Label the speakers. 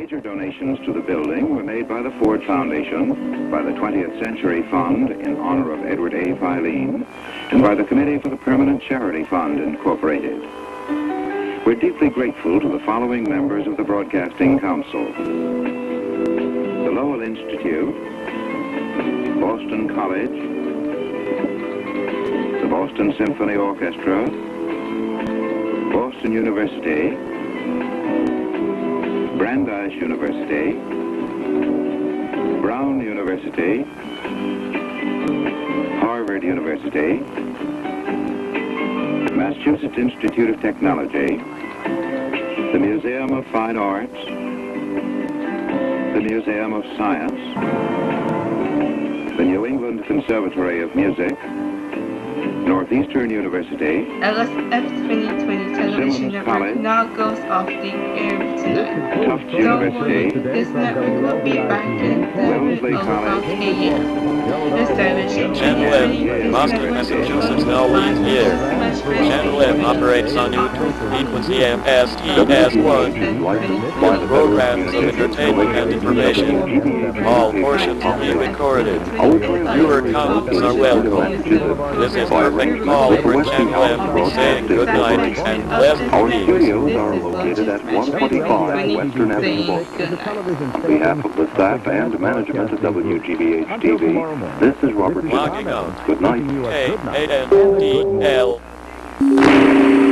Speaker 1: Major donations to the building were made by the Ford Foundation, by the 20th Century Fund in honor of Edward A. Filene, and by the Committee for the Permanent Charity Fund, Incorporated. We're deeply grateful to the following members of the Broadcasting Council. The Lowell Institute, Boston College, the Boston Symphony Orchestra, Boston University, Brandeis University, Brown University, Harvard University, Massachusetts Institute of Technology, the Museum of Fine Arts, the Museum of Science, the New England Conservatory of Music, Northeastern University,
Speaker 2: LSF 2020 television
Speaker 1: Simmons
Speaker 2: network
Speaker 1: College.
Speaker 2: now goes off the air tonight.
Speaker 1: Tufts
Speaker 2: Don't worry,
Speaker 1: University,
Speaker 2: this network will be back in
Speaker 1: Wellesley
Speaker 2: the
Speaker 1: College.
Speaker 2: about a.m. This television
Speaker 3: Channel F, Boston, Massachusetts, always here. Operates on YouTube, frequency MSTS1. All programs of entertainment and information. All portions will be recorded. Viewer comments are welcome. This is perfect call for Channel F, saying good night and pleasant
Speaker 1: Our studios are located at 125 Western Avenue, Boston. On behalf of the staff and management of WGBH TV, this is Robert
Speaker 3: Logging
Speaker 1: Johnson.
Speaker 3: out.
Speaker 1: Good night.
Speaker 3: Thank you.